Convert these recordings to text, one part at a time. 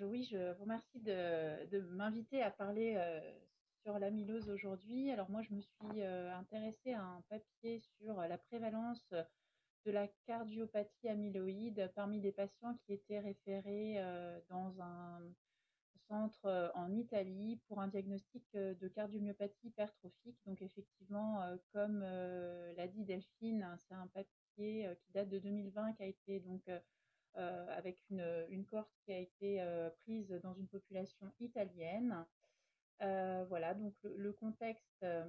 oui, je vous remercie de, m'inviter à parler euh, sur l'amylose aujourd'hui. Alors moi, je me suis euh, intéressée à un papier sur la prévalence de la cardiopathie amyloïde parmi des patients qui étaient référés euh, dans un centre en Italie pour un diagnostic de cardiomyopathie hypertrophique. Donc effectivement, comme l'a dit Delphine, c'est un papier qui date de 2020 qui a été donc avec une, une, cohorte qui a été euh, prise dans une population italienne. Euh, voilà, donc le, contexte, je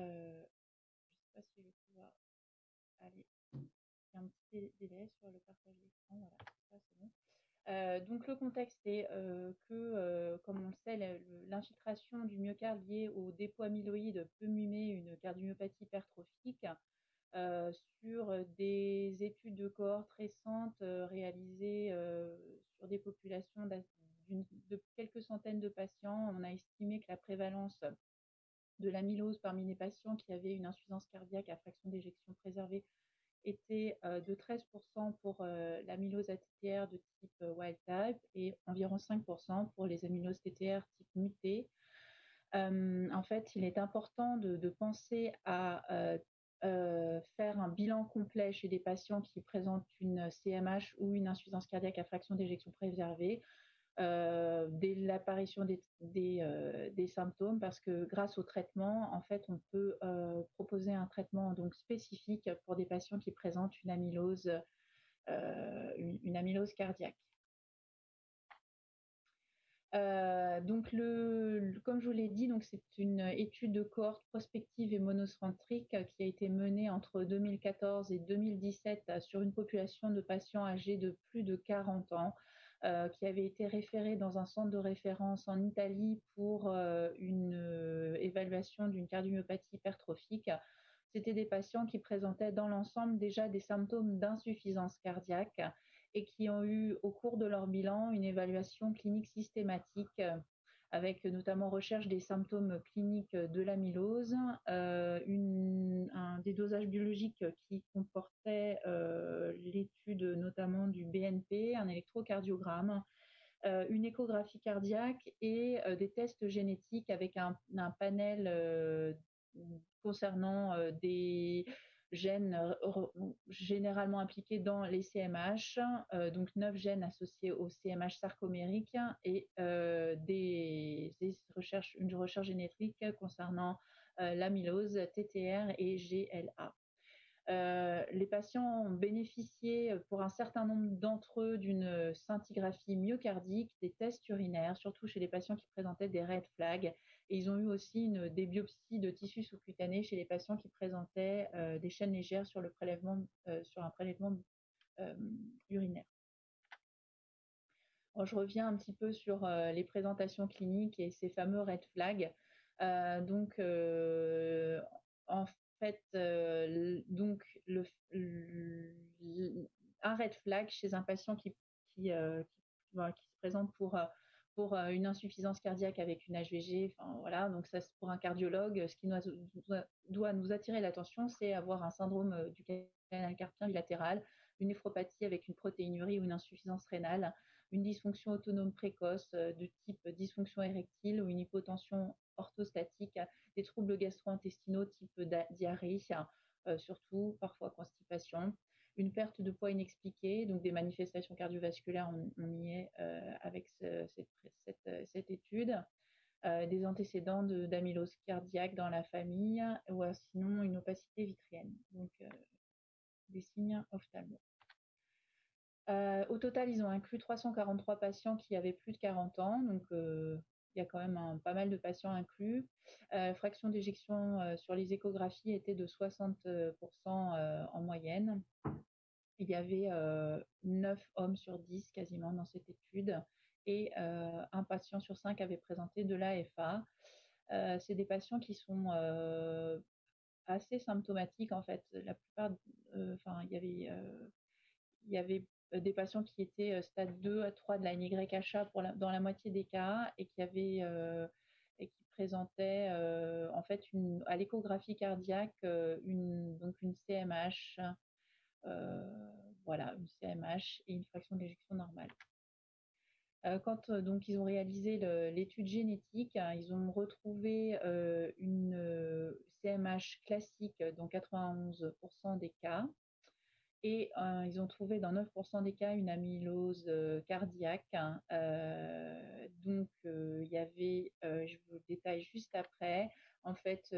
ne sais pas si je vais pouvoir aller. Un petit délai sur le partage d'écran. Voilà, ça c'est bon. Euh, donc le contexte est euh, que, euh, comme on le sait, l'infiltration du myocarde liée au dépôt amyloïde peut mimer une cardiomyopathie hypertrophique. Euh, sur des études de cohortes récentes euh, réalisées euh, sur des populations de quelques centaines de patients. On a estimé que la prévalence de l'amylose parmi les patients qui avaient une insuffisance cardiaque à fraction d'éjection préservée était de 13% pour l'amylose ATTR de type wild type et environ 5% pour les amyloses TTR type muté. en fait, il est important de, penser à euh, faire un bilan complet chez des patients qui présentent une CMH ou une insuffisance cardiaque à fraction d'éjection préservée euh, dès l'apparition euh, des, symptômes parce que grâce au traitement, en fait, on peut euh, proposer un traitement donc spécifique pour des patients qui présentent une amylose, euh, une amylose cardiaque. Euh, donc, comme je vous l'ai dit, c'est une étude de cohorte prospective et monocentrique qui a été menée entre 2014 et 2017 sur une population de patients âgés de plus de 40 ans, euh, qui avait été référée dans un centre de référence en Italie pour euh, une euh, évaluation d'une cardiomyopathie hypertrophique. C'était des patients qui présentaient dans l'ensemble déjà des symptômes d'insuffisance cardiaque et qui ont eu au cours de leur bilan une évaluation clinique systématique euh, avec notamment recherche des symptômes cliniques de l'amylose, euh, une, un qui comportait euh, l'étude notamment du BNP, un électrocardiogramme, euh, une échographie cardiaque et euh, des tests génétiques avec un, panel concernant des gènes euh, généralement impliqués dans les CMH, euh, donc neuf gènes associés au CMH sarcomérique et euh, des, recherches, une recherche génétique concernant l'amylose, TTR et GLA. Euh, les patients ont bénéficié pour un certain nombre d'entre eux d'une scintigraphie myocardique, des tests urinaires, surtout chez les patients qui présentaient des red flags. Et ils ont eu aussi une, des biopsies de tissus sous-cutanés chez les patients qui présentaient euh, des chaînes légères sur, le prélèvement, euh, sur un prélèvement euh, urinaire. Je reviens un petit peu sur euh, les présentations cliniques et ces fameux red flags. Euh, donc, fait, euh, donc un red flag chez un patient qui, qui, euh, qui, se présente pour, euh, pour une insuffisance cardiaque avec une HVG. Enfin, voilà, donc ça, pour un cardiologue, ce qui doit nous attirer l'attention, c'est avoir un syndrome du canal carpien bilatéral, une néphropathie avec une protéinurie ou une insuffisance rénale, une dysfonction autonome précoce de type dysfonction érectile ou une hypotension orthostatique, des troubles gastro-intestinaux type diarrhée, euh, surtout parfois constipation, une perte de poids inexpliquée, donc des manifestations cardiovasculaires, on, y est euh, avec ce, cette, étude, euh, des antécédents d'amylose cardiaque dans la famille, ou sinon une opacité vitrienne, donc euh, des signes ophtalmo. Au total, ils ont inclus 343 patients qui avaient plus de 40 ans, donc il y a quand même pas mal de patients inclus. Euh, fraction d'éjection sur les échographies était de 60% euh, en moyenne. Il y avait 9 hommes sur 10 quasiment dans cette étude et un patient sur 5 avait présenté de l'AFA. C'est des patients qui sont assez symptomatiques en fait. La plupart, enfin, il y avait, il y avait des patients qui étaient euh, stade 2 à 3 de la NYHA dans la moitié des cas et qui avaient euh, et qui présentaient euh, en fait à l'échographie cardiaque une, donc une CMH, voilà, une CMH et une fraction d'éjection normale. quand donc ils ont réalisé l'étude génétique, hein, ils ont retrouvé une CMH classique dans 91% des cas. Et ils ont trouvé dans 9% des cas une amylose cardiaque. Hein. donc, il y avait, je vous le détaille juste après, en fait,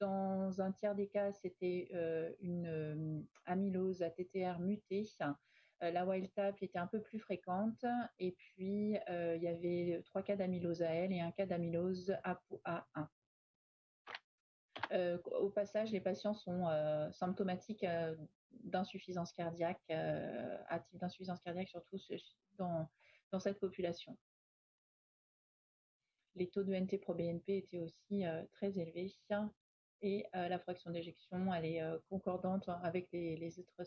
dans un tiers des cas, c'était une amylose ATTR mutée. la wild type était un peu plus fréquente. Et puis, il y avait trois cas d'amylose AL et un cas d'amylose APOA1. Au passage, les patients sont symptomatiques d'insuffisance cardiaque, à type d'insuffisance cardiaque, surtout dans, cette population les taux de NT-proBNP étaient aussi très élevés et la fraction d'éjection, est concordante avec les, les autres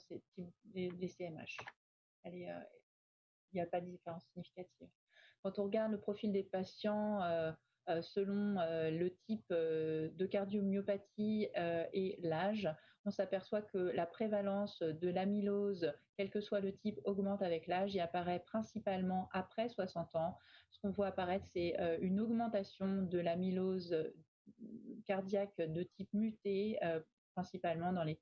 les, CMH. il n'y a pas de différence significative. Quand on regarde le profil des patients selon le type de cardiomyopathie et l'âge, on s'aperçoit que la prévalence de l'amylose, quel que soit le type, augmente avec l'âge et apparaît principalement après 60 ans. Ce qu'on voit apparaître, c'est une augmentation de l'amylose cardiaque de type muté, principalement dans les,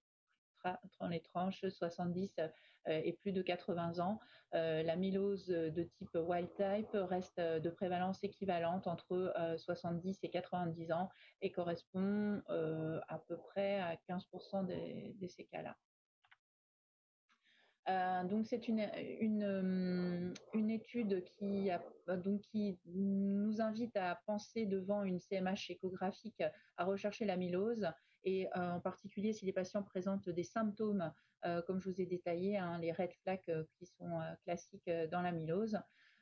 dans les tranches 70 et plus de 80 ans. L'amylose de type wild type reste de prévalence équivalente entre 70 et 90 ans et correspond à peu près à 15% de ces cas-là. Euh, donc c'est une, une, une, étude qui, donc qui nous invite à penser devant une CMH échographique à rechercher l'amylose et euh, en particulier si les patients présentent des symptômes euh, comme je vous ai détaillé, hein, les red flags qui sont classiques dans l'amylose.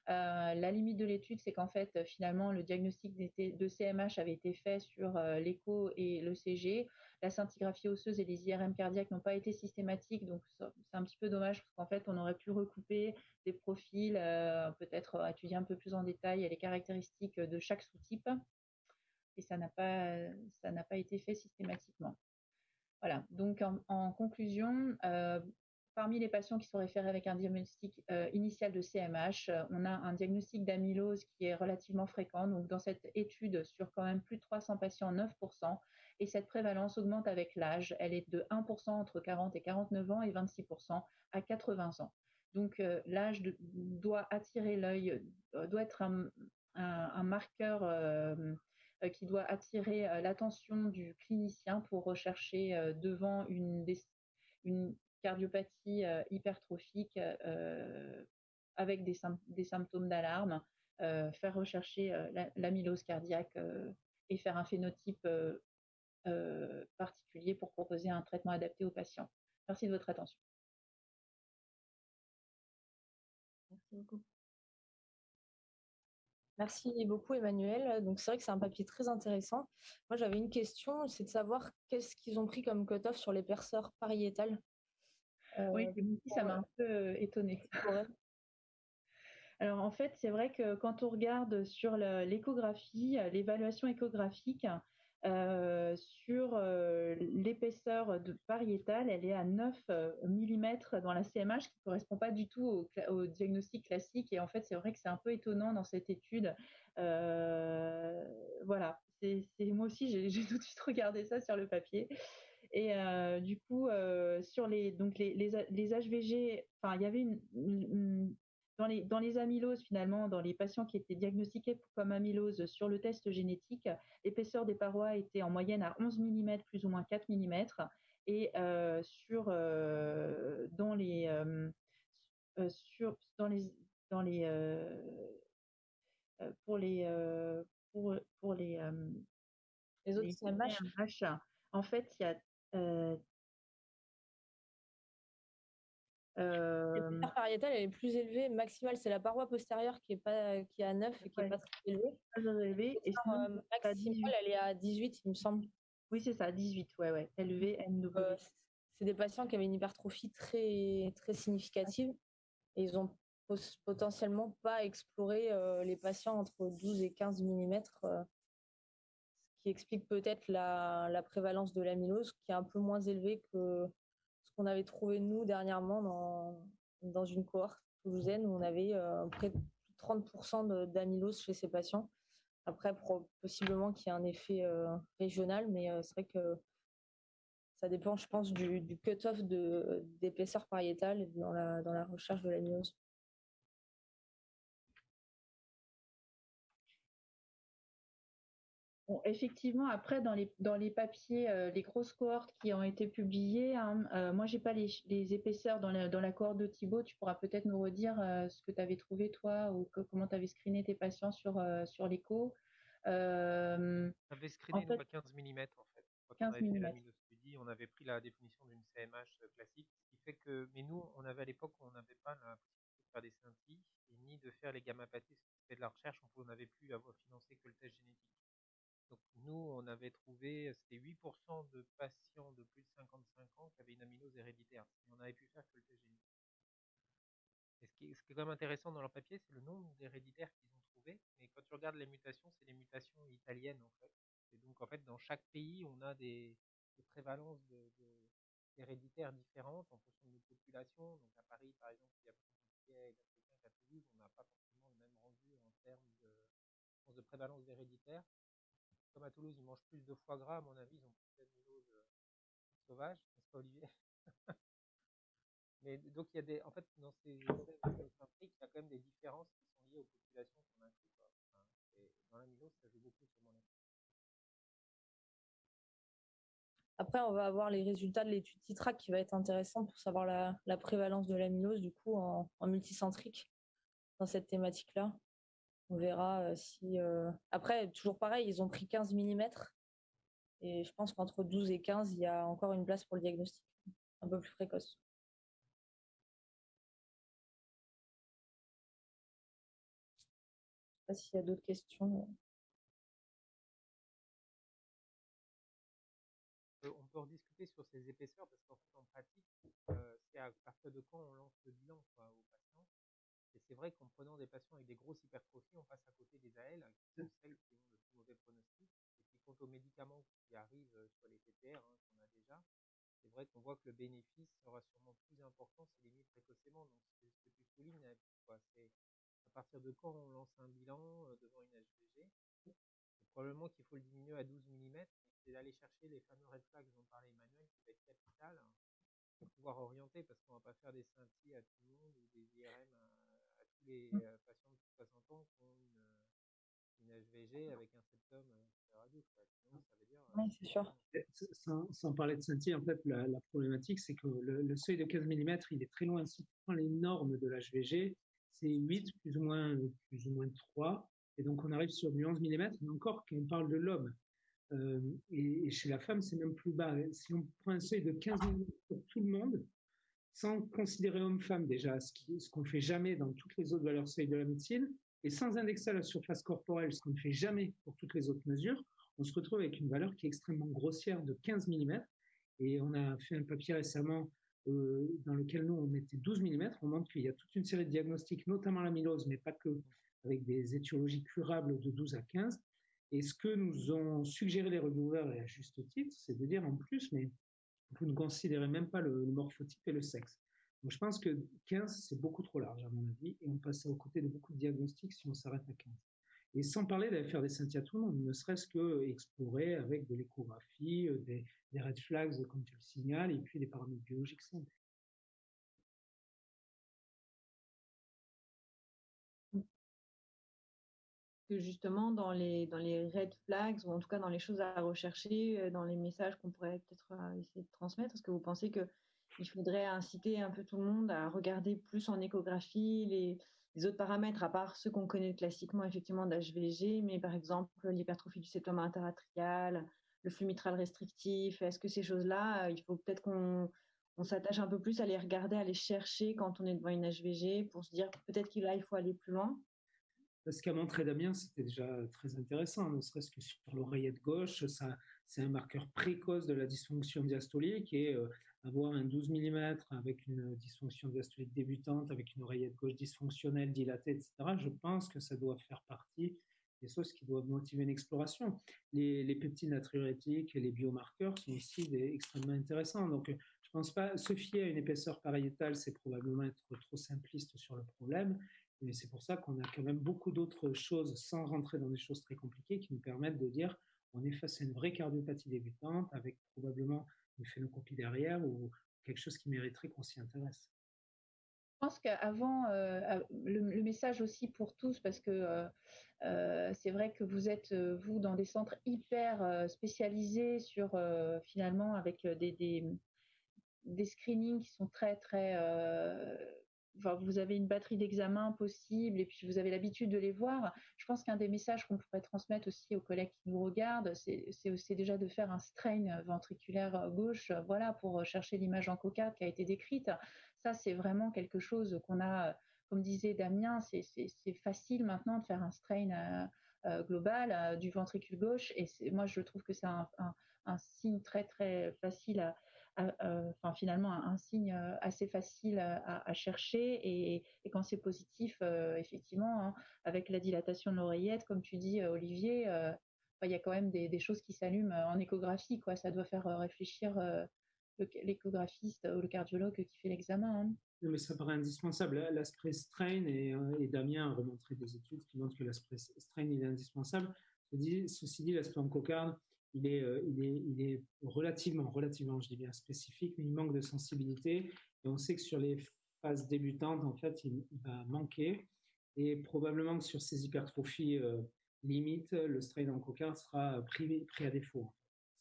la limite de l'étude, c'est qu'en fait, finalement, le diagnostic de CMH avait été fait sur l'écho et le CG la scintigraphie osseuse et les IRM cardiaques n'ont pas été systématiques, donc c'est un petit peu dommage parce qu'en fait, on aurait pu recouper des profils, euh, peut-être étudier un peu plus en détail les caractéristiques de chaque sous-type, et ça n'a pas, ça n'a pas été fait systématiquement. Voilà, donc en, conclusion, euh, parmi les patients qui sont référés avec un diagnostic euh, initial de CMH, on a un diagnostic d'amylose qui est relativement fréquent. Donc, dans cette étude, sur quand même plus de 300 patients, 9%, et cette prévalence augmente avec l'âge. Elle est de 1% entre 40 et 49 ans et 26% à 80 ans. Donc euh, l'âge doit attirer l'œil, euh, doit être un, marqueur euh, qui doit attirer l'attention du clinicien pour rechercher devant une, cardiopathie hypertrophique avec des, des symptômes d'alarme, faire rechercher l'amylose cardiaque et faire un phénotype euh, particulier pour proposer un traitement adapté aux patients. Merci de votre attention. Merci beaucoup. Merci beaucoup Emmanuel. Donc c'est vrai que c'est un papier très intéressant. Moi j'avais une question, c'est de savoir qu'est-ce qu'ils ont pris comme cut-off sur les perceurs pariétales? oui, euh, ça m'a un peu euh, étonnée. Alors en fait, c'est vrai que quand on regarde sur l'échographie, l'évaluation échographique, euh, sur euh, l'épaisseur pariétale, elle est à 9 euh, mm dans la CMH, qui ne correspond pas du tout au, diagnostic classique. Et en fait, c'est vrai que c'est un peu étonnant dans cette étude. voilà, c'est moi aussi, j'ai tout de suite regardé ça sur le papier. Et du coup, sur les, donc les, les, HVG, enfin, il y avait une, dans les, dans les amyloses, finalement, dans les patients qui étaient diagnostiqués comme amylose sur le test génétique, l'épaisseur des parois était en moyenne à 11 mm, plus ou moins 4 mm. Et euh, sur, euh, dans les, euh, sur, dans les, dans les, pour les, pour, pour les, les autres en fait, il y a euh... La pariétale, elle est plus élevée. Maximale, c'est la paroi postérieure qui est, pas, qui est à 9 et qui n'est pas très élevée. Et sinon, maximale, elle est à 18, il me semble. Oui, c'est ça, 18, ouais, ouais. Euh, c'est des patients qui avaient une hypertrophie très, très significative et ils ont potentiellement pas exploré euh, les patients entre 12 et 15 mm, euh, ce qui explique peut-être la, la prévalence de l'amylose qui est un peu moins élevée que qu'on avait trouvé nous dernièrement dans, une cohorte toulousaine où on avait euh, près de 30% d'amylose chez ces patients. Après, possiblement qu'il y ait un effet régional, mais c'est vrai que ça dépend, je pense, du, du cut-off d'épaisseur pariétale dans la, dans la recherche de l'amylose. Effectivement, après, dans les, dans les papiers, euh, les grosses cohortes qui ont été publiées, hein, euh, moi, j'ai pas les, épaisseurs dans la, dans la cohorte de Thibaut. Tu pourras peut-être nous redire euh, ce que tu avais trouvé, toi, ou comment tu avais screené tes patients sur, sur l'écho. tu avais screené 15 mm, en fait. Quand 15 on avait mm. fait on avait pris la définition d'une CMH classique, ce qui fait que, mais nous, on avait à l'époque, on n'avait pas la possibilité de faire des scintilles, ni de faire les gamma-pathés, c'était de la recherche, on n'avait plus avoir financé que le test génétique. Donc nous, on avait trouvé, c'était 8% de patients de plus de 55 ans qui avaient une amylose héréditaire. Et on avait pu faire que le génétique. Et ce qui, est, quand même intéressant dans leur papier, c'est le nombre d'héréditaires qu'ils ont trouvé. Mais quand tu regardes les mutations, c'est les mutations italiennes en fait. Et donc en fait, dans chaque pays, on a des, prévalences d'héréditaires différentes en fonction de nos populations. Donc à Paris, par exemple, il y a et d'Africains qu'à Toulouse, on n'a pas forcément le même rendu en termes de, de prévalence d'héréditaire comme à Toulouse, ils mangent plus de foie gras, à mon avis, ils ont plus d'amylose euh, sauvage, n'est-ce pas Olivier? Mais donc il y a des, en fait, dans ces essais il y a quand même des différences qui sont liées aux populations qu'on inclut. Quoi. et dans l'amylose, ça joue beaucoup sur mon avis. Après, on va avoir les résultats de l'étude TITRAC qui va être intéressant pour savoir la, prévalence de l'amylose du coup en multicentrique dans cette thématique-là. On verra si. Après, toujours pareil, ils ont pris 15 mm. Et je pense qu'entre 12 et 15, il y a encore une place pour le diagnostic, un peu plus précoce. Je ne sais pas s'il y a d'autres questions. On peut rediscuter sur ces épaisseurs parce qu'en fait, en pratique, c'est à partir de quand on lance le bilan et c'est vrai qu'en prenant des patients avec des grosses hypertrophies, on passe à côté des AL, qui sont celles qui ont le plus mauvais pronostic. Et puis quant aux médicaments qui arrivent euh, sur les TTR, hein, qu'on a déjà, c'est vrai qu'on voit que le bénéfice sera sûrement plus important si mis précocement. Donc c'est ce que tu soulignes, c'est à partir de quand on lance un bilan euh, devant une HVG. C'est probablement qu'il faut le diminuer à 12 mm, c'est d'aller chercher les fameux red flags dont parlait Emmanuel, qui va être capital hein, pour pouvoir orienter, parce qu'on ne va pas faire des scintilles à tout le monde ou des IRM les mmh. euh, patients de 60 ans qui ont une, une HVG avec un septum radius. Sinon, ça veut dire. Oui, c'est sûr. Sans, sans, parler de scintille, en fait, la, la problématique, c'est que le, le, seuil de 15 mm, il est très loin. Si on prend les normes de l'HVG, c'est 8 plus ou, moins, plus ou moins 3. Et donc, on arrive sur du 11 mm, mais encore quand on parle de l'homme. Euh, et, et, chez la femme, c'est même plus bas. Si on prend un seuil de 15 mm pour tout le monde, sans considérer homme-femme déjà, ce qu'on ne fait jamais dans toutes les autres valeurs seuil de la médecine, et sans indexer à la surface corporelle, ce qu'on ne fait jamais pour toutes les autres mesures, on se retrouve avec une valeur qui est extrêmement grossière de 15 mm. Et on a fait un papier récemment euh, dans lequel nous, on mettait 12 mm. On montre qu'il y a toute une série de diagnostics, notamment l'amylose, mais pas que, avec des étiologies curables de 12 à 15. Et ce que nous ont suggéré les reviewers, et à juste titre, c'est de dire en plus, mais vous ne considérez même pas le, morphotype et le sexe. Donc, je pense que 15, c'est beaucoup trop large, à mon avis, et on passe aux côtés de beaucoup de diagnostics si on s'arrête à 15. Et sans parler d'aller faire des scintilles à ne serait-ce que explorer avec de l'échographie, euh, des, red flags, comme tu le signales, et puis des paramètres biologiques simples. Justement dans les, dans les red flags, ou en tout cas dans les choses à rechercher, euh, dans les messages qu'on pourrait peut-être euh, essayer de transmettre, est-ce que vous pensez qu'il faudrait inciter un peu tout le monde à regarder plus en échographie les, autres paramètres, à part ceux qu'on connaît classiquement effectivement d'HVG, mais par exemple l'hypertrophie du septum interatrial, le flux mitral restrictif, est-ce que ces choses-là, euh, il faut peut-être qu'on on s'attache un peu plus à les regarder, à les chercher quand on est devant une HVG pour se dire peut-être qu'il il faut aller plus loin? Ce qu'a montré Damien, c'était déjà très intéressant, ne serait-ce que sur l'oreillette gauche, ça, c'est un marqueur précoce de la dysfonction diastolique et euh, avoir un 12 mm avec une dysfonction diastolique débutante, avec une oreillette gauche dysfonctionnelle, dilatée, etc., je pense que ça doit faire partie des choses qui doivent motiver une exploration. Les, les peptides natriurétiques et les biomarqueurs sont aussi extrêmement intéressants. Donc, je pense pas se fier à une épaisseur pariétale, c'est probablement être trop simpliste sur le problème. Et c'est pour ça qu'on a quand même beaucoup d'autres choses, sans rentrer dans des choses très compliquées, qui nous permettent de dire on est face à une vraie cardiopathie débutante avec probablement une phénocopie derrière ou quelque chose qui mériterait qu'on s'y intéresse. Je pense qu'avant, euh, le, message aussi pour tous, parce que euh, euh, c'est vrai que vous êtes, vous, dans des centres hyper spécialisés sur, finalement, avec des, des, screenings qui sont très, très vous avez une batterie d'examens possible et puis vous avez l'habitude de les voir. Je pense qu'un des messages qu'on pourrait transmettre aussi aux collègues qui nous regardent, c'est déjà de faire un strain ventriculaire gauche, voilà, pour chercher l'image en cocarde qui a été décrite. Ça, c'est vraiment quelque chose qu'on a, comme disait Damien, c'est facile maintenant de faire un strain euh, euh, global euh, du ventricule gauche et moi, je trouve que c'est un, un, signe très, très facile à enfin, finalement un, signe euh, assez facile à, chercher et, quand c'est positif, euh, effectivement, hein, avec la dilatation de l'oreillette, comme tu dis, Olivier, euh, il y a quand même des, choses qui s'allument en échographie. Ça doit faire réfléchir l'échographiste ou le cardiologue qui fait l'examen. Hein. mais ça paraît indispensable. L'aspect strain, et, Damien a remontré des études qui montrent que l'aspect strain est indispensable. Ceci dit, l'aspect cocarde, il est, euh, il est, relativement, relativement, je dis spécifique, mais il manque de sensibilité. Et on sait que sur les phases débutantes, en fait, il, va manquer. Et probablement que sur ces hypertrophies euh, limites, le strain en coca sera pris, pris à défaut.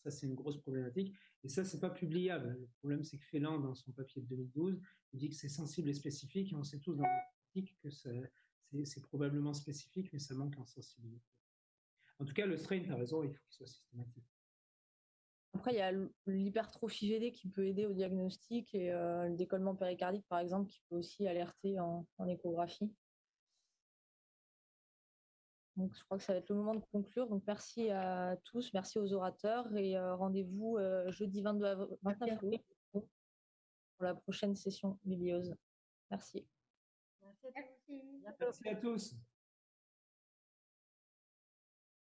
Ça, c'est une grosse problématique. Et ça, c'est pas publiable. Le problème, c'est que Félan, dans son papier de 2012, il dit que c'est sensible et spécifique. Et on sait tous dans la pratique que c'est probablement spécifique, mais ça manque en sensibilité. En tout cas, le strain, tu as raison, il faut qu'il soit systématique. Après, il y a l'hypertrophie VD qui peut aider au diagnostic et euh, le décollement péricardique, par exemple, qui peut aussi alerter en, échographie. Donc, je crois que ça va être le moment de conclure. Donc, merci à tous, merci aux orateurs et euh, rendez-vous euh, jeudi 22 29 avril pour la prochaine session bibliose. Merci. Merci à tous.